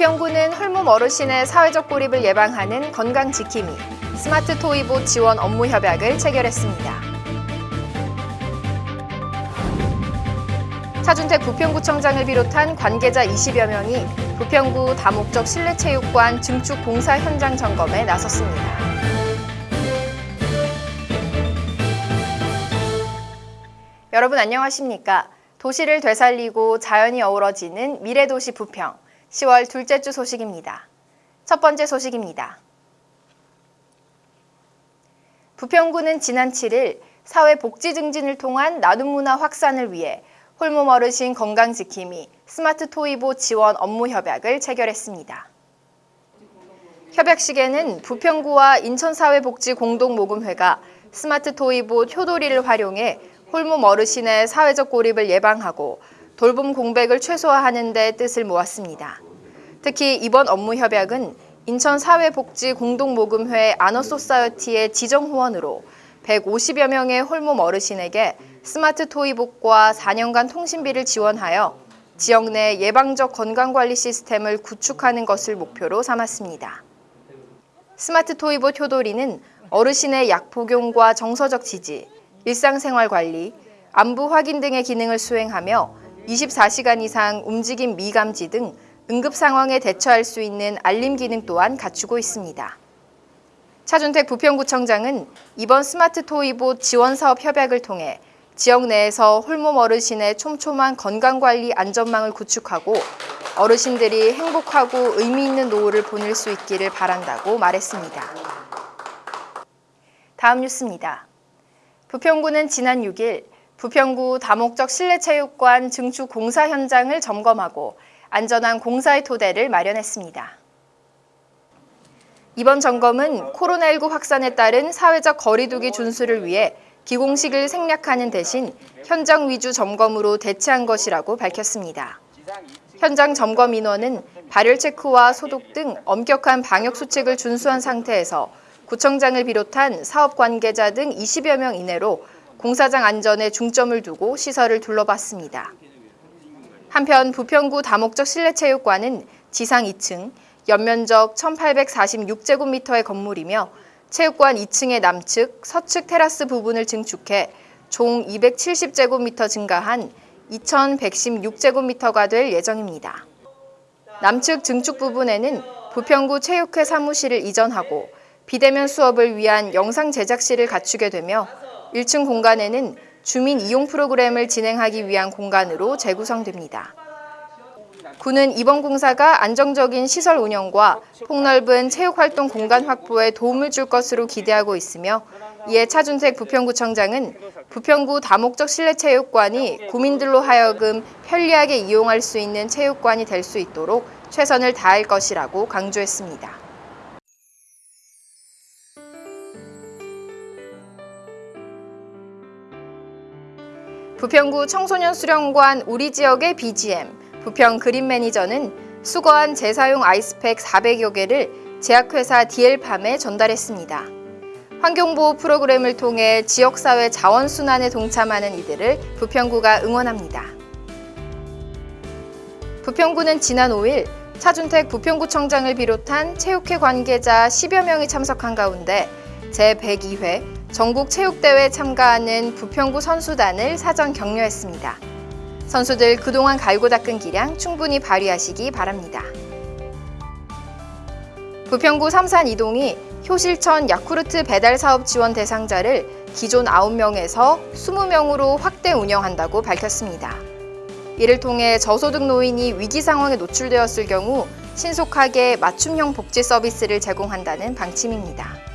홀몸 어르신의 사회적 고립을 예방하는 건강 지킴이 스마트 토이보 지원 업무 협약을 체결했습니다. 차준택 부평구청장을 비롯한 관계자 20여 명이 부평구 다목적 실내체육관 증축 공사 현장 점검에 나섰습니다. 여러분 안녕하십니까? 도시를 되살리고 자연이 어우러지는 미래도시 부평 10월 둘째 주 소식입니다. 첫 번째 소식입니다. 부평구는 지난 7일 사회복지 증진을 통한 나눔 문화 확산을 위해 홀몸 어르신 건강지킴이 스마트 토이보 지원 업무 협약을 체결했습니다. 협약식에는 부평구와 인천사회복지공동모금회가 스마트 토이봇 효도리를 활용해 홀몸 어르신의 사회적 고립을 예방하고 돌봄 공백을 최소화하는 데 뜻을 모았습니다. 특히 이번 업무 협약은 인천사회복지공동모금회 아너소사이어티의 지정 후원으로 150여 명의 홀몸 어르신에게 스마트 토이봇과 4년간 통신비를 지원하여 지역 내 예방적 건강관리 시스템을 구축하는 것을 목표로 삼았습니다. 스마트 토이봇 효도리는 어르신의 약 복용과 정서적 지지, 일상생활 관리, 안부 확인 등의 기능을 수행하며 24시간 이상 움직임 미감지 등 응급 상황에 대처할 수 있는 알림 기능 또한 갖추고 있습니다. 차준택 부평구청장은 이번 스마트 토이봇 지원 사업 협약을 통해 지역 내에서 홀몸 어르신의 촘촘한 건강관리 안전망을 구축하고 어르신들이 행복하고 의미 있는 노후를 보낼 수 있기를 바란다고 말했습니다. 다음 뉴스입니다. 부평구는 지난 6일 부평구 다목적 실내체육관 증축 공사 현장을 점검하고 안전한 공사의 토대를 마련했습니다. 이번 점검은 코로나19 확산에 따른 사회적 거리두기 준수를 위해 기공식을 생략하는 대신 현장 위주 점검으로 대체한 것이라고 밝혔습니다. 현장 점검 인원은 발열 체크와 소독 등 엄격한 방역 수칙을 준수한 상태에서 구청장을 비롯한 사업 관계자 등 20여 명 이내로 공사장 안전에 중점을 두고 시설을 둘러봤습니다. 한편 부평구 다목적 실내체육관은 지상 2층, 연면적 1846제곱미터의 건물이며 체육관 2층의 남측, 서측 테라스 부분을 증축해 총 270제곱미터 증가한 2116제곱미터가 될 예정입니다. 남측 증축 부분에는 부평구 체육회 사무실을 이전하고 비대면 수업을 위한 영상 제작실을 갖추게 되며 1층 공간에는 주민 이용 프로그램을 진행하기 위한 공간으로 재구성됩니다. 군은 이번 공사가 안정적인 시설 운영과 폭넓은 체육활동 공간 확보에 도움을 줄 것으로 기대하고 있으며 이에 차준택 부평구청장은 부평구 다목적 실내체육관이 구민들로 하여금 편리하게 이용할 수 있는 체육관이 될 수 있도록 최선을 다할 것이라고 강조했습니다. 부평구 청소년 수련관 우리 지역의 BGM, 부평 그린 매니저는 수거한 재사용 아이스팩 400여 개를 제약회사 디엘팜에 전달했습니다. 환경보호 프로그램을 통해 지역사회 자원순환에 동참하는 이들을 부평구가 응원합니다. 부평구는 지난 5일 차준택 부평구청장을 비롯한 체육회 관계자 10여 명이 참석한 가운데 제102회 전국 체육대회에 참가하는 부평구 선수단을 사전 격려했습니다. 선수들 그동안 갈고 닦은 기량 충분히 발휘하시기 바랍니다. 부평구 삼산 이동이 효실천 야쿠르트 배달 사업 지원 대상자를 기존 9명에서 20명으로 확대 운영한다고 밝혔습니다. 이를 통해 저소득 노인이 위기 상황에 노출되었을 경우 신속하게 맞춤형 복지 서비스를 제공한다는 방침입니다.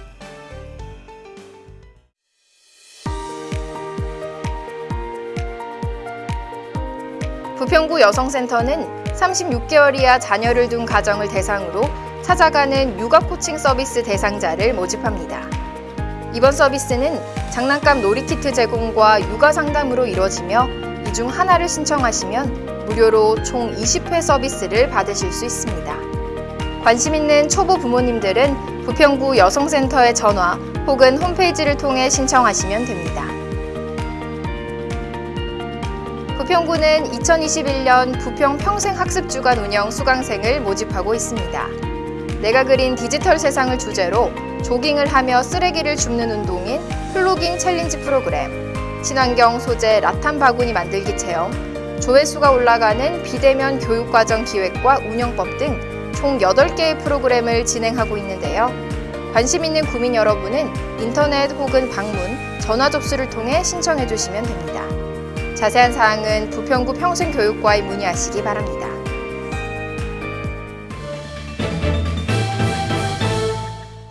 부평구 여성센터는 36개월 이하 자녀를 둔 가정을 대상으로 찾아가는 육아 코칭 서비스 대상자를 모집합니다. 이번 서비스는 장난감 놀이키트 제공과 육아 상담으로 이루어지며 이 중 하나를 신청하시면 무료로 총 20회 서비스를 받으실 수 있습니다. 관심 있는 초보 부모님들은 부평구 여성센터에 전화 혹은 홈페이지를 통해 신청하시면 됩니다. 부평구는 2021년 부평 평생학습주간 운영 수강생을 모집하고 있습니다. 내가 그린 디지털 세상을 주제로 조깅을 하며 쓰레기를 줍는 운동인 플로깅 챌린지 프로그램, 친환경 소재 라탄 바구니 만들기 체험, 조회수가 올라가는 비대면 교육과정 기획과 운영법 등 총 8개의 프로그램을 진행하고 있는데요. 관심 있는 구민 여러분은 인터넷 혹은 방문, 전화 접수를 통해 신청해 주시면 됩니다. 자세한 사항은 부평구 평생교육과에 문의하시기 바랍니다.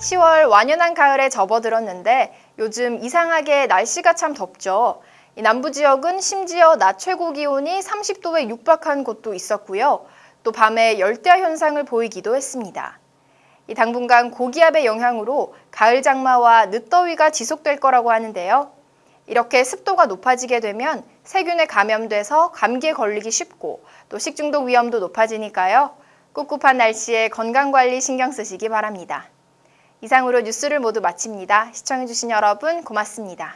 (10월) 완연한 가을에 접어들었는데 요즘 이상하게 날씨가 참 덥죠. 이 남부 지역은 심지어 낮 최고 기온이 30도에 육박한 곳도 있었고요. 또 밤에 열대야 현상을 보이기도 했습니다. 이 당분간 고기압의 영향으로 가을 장마와 늦더위가 지속될 거라고 하는데요. 이렇게 습도가 높아지게 되면 세균에 감염돼서 감기에 걸리기 쉽고 또 식중독 위험도 높아지니까요. 꿉꿉한 날씨에 건강관리 신경 쓰시기 바랍니다. 이상으로 뉴스를 모두 마칩니다. 시청해주신 여러분 고맙습니다.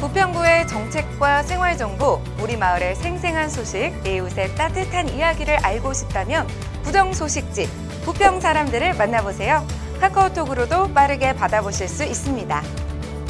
부평구의 정책과 생활정보, 우리 마을의 생생한 소식, 이웃의 따뜻한 이야기를 알고 싶다면 부정소식지, 부평 사람들을 만나보세요. 카카오톡으로도 빠르게 받아보실 수 있습니다.